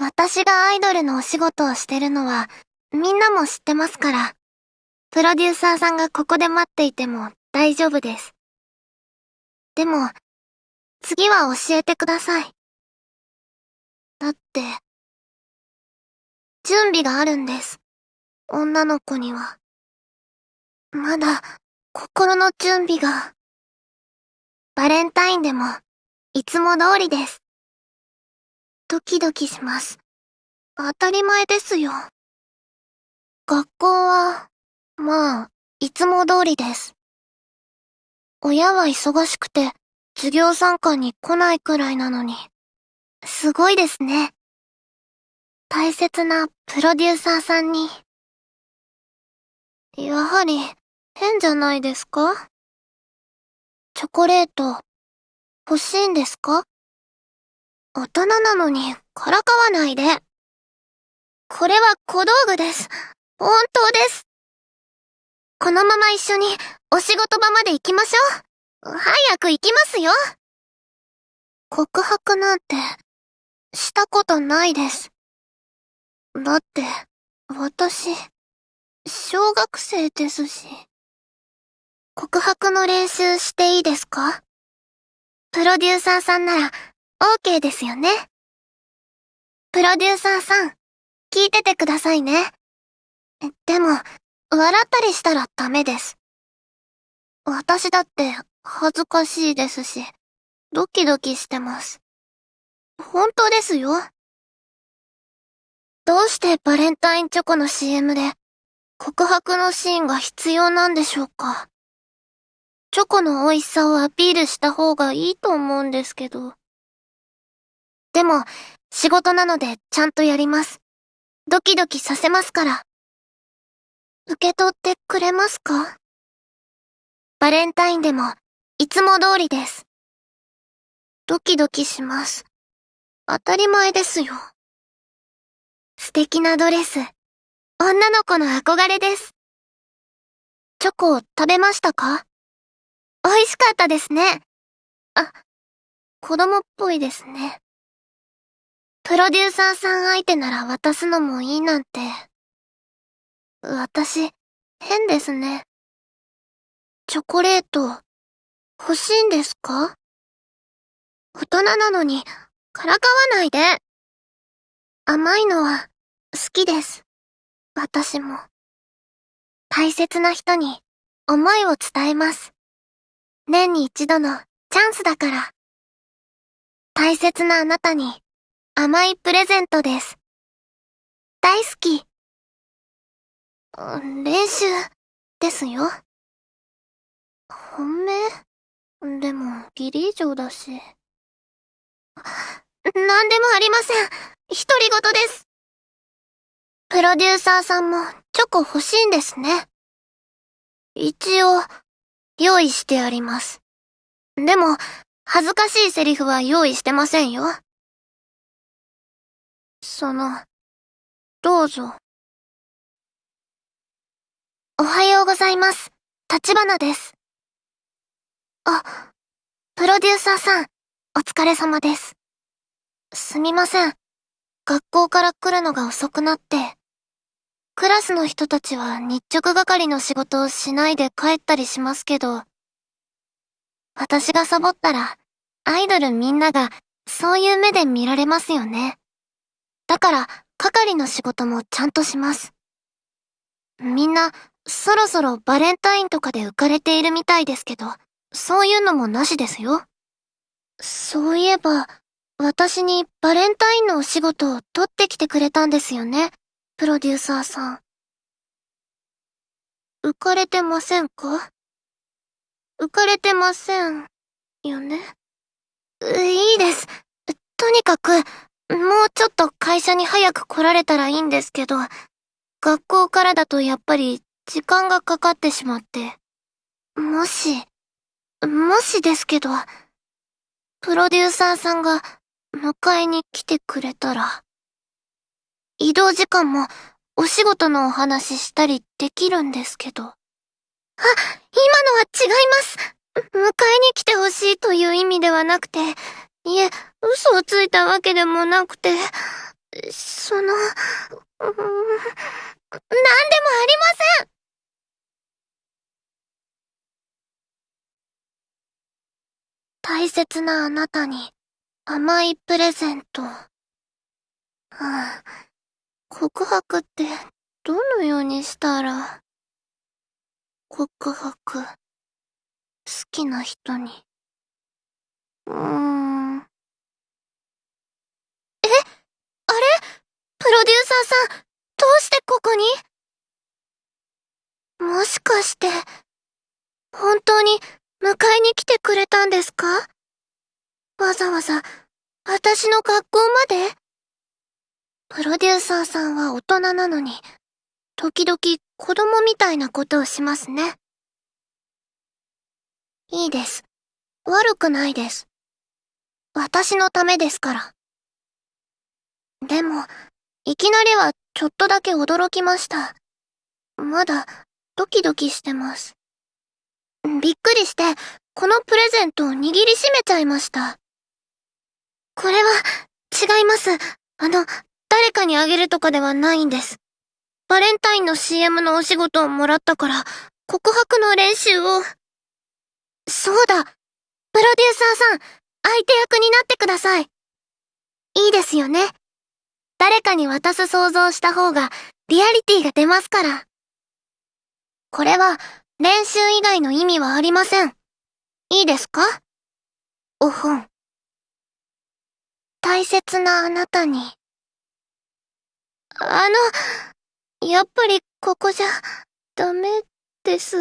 私がアイドルのお仕事をしてるのは、みんなも知ってますから。プロデューサーさんがここで待っていても大丈夫です。でも、次は教えてください。だって、準備があるんです。女の子には。まだ、心の準備が。バレンタインでも、いつも通りです。ドキドキします。当たり前ですよ。学校は、まあ、いつも通りです。親は忙しくて、授業参観に来ないくらいなのに。すごいですね。大切なプロデューサーさんに。やはり、変じゃないですか？チョコレート、欲しいんですか？大人なのに、からかわないで。これは小道具です。本当です。このまま一緒にお仕事場まで行きましょう。早く行きますよ。告白なんて、したことないです。だって、私、小学生ですし。告白の練習していいですか？プロデューサーさんなら、OK ですよね。プロデューサーさん、聞いててくださいね。でも、笑ったりしたらダメです。私だって恥ずかしいですし、ドキドキしてます。本当ですよ。どうしてバレンタインチョコの CM で告白のシーンが必要なんでしょうかチョコの美味しさをアピールした方がいいと思うんですけど。でも、仕事なのでちゃんとやります。ドキドキさせますから。受け取ってくれますか？バレンタインでも、いつも通りです。ドキドキします。当たり前ですよ。素敵なドレス。女の子の憧れです。チョコを食べましたか？美味しかったですね。あ、子供っぽいですね。プロデューサーさん相手なら渡すのもいいなんて。私、変ですね。チョコレート、欲しいんですか？大人なのに、からかわないで。甘いのは、好きです。私も。大切な人に、思いを伝えます。年に一度の、チャンスだから。大切なあなたに、甘いプレゼントです。大好き。練習、ですよ。本命？でも、ギリ以上だし。なんでもありません。独り言です。プロデューサーさんもチョコ欲しいんですね。一応、用意してあります。でも、恥ずかしいセリフは用意してませんよ。その、どうぞ。おはようございます。立花です。あ、プロデューサーさん、お疲れ様です。すみません。学校から来るのが遅くなって。クラスの人たちは日直係の仕事をしないで帰ったりしますけど、私がサボったら、アイドルみんながそういう目で見られますよね。だから、係の仕事もちゃんとします。みんな、そろそろバレンタインとかで浮かれているみたいですけど、そういうのもなしですよ。そういえば、私にバレンタインのお仕事を取ってきてくれたんですよね、プロデューサーさん。浮かれてませんか？浮かれてません、よね？いいです。とにかく、もうちょっと会社に早く来られたらいいんですけど、学校からだとやっぱり時間がかかってしまって。もし、もしですけど、プロデューサーさんが迎えに来てくれたら、移動時間もお仕事のお話したりできるんですけど。あ、今のは違います。迎えに来てほしいという意味ではなくて、いえ、嘘をついたわけでもなくて、その、うん、なんでもありません大切なあなたに甘いプレゼント。はあ、告白ってどのようにしたら、告白、好きな人に。うーん。えあれプロデューサーさん、どうしてここに？もしかして、本当に迎えに来てくれたんですか？わざわざ、私の学校まで？プロデューサーさんは大人なのに、時々子供みたいなことをしますね。いいです。悪くないです。私のためですから。でも、いきなりはちょっとだけ驚きました。まだ、ドキドキしてます。びっくりして、このプレゼントを握りしめちゃいました。これは、違います。あの、誰かにあげるとかではないんです。バレンタインの CM のお仕事をもらったから、告白の練習を。そうだ。プロデューサーさん、相手役になってください。いいですよね。誰かに渡す想像した方が、リアリティが出ますから。これは、練習以外の意味はありません。いいですか？おほん。大切なあなたに。あの、やっぱりここじゃ、ダメです。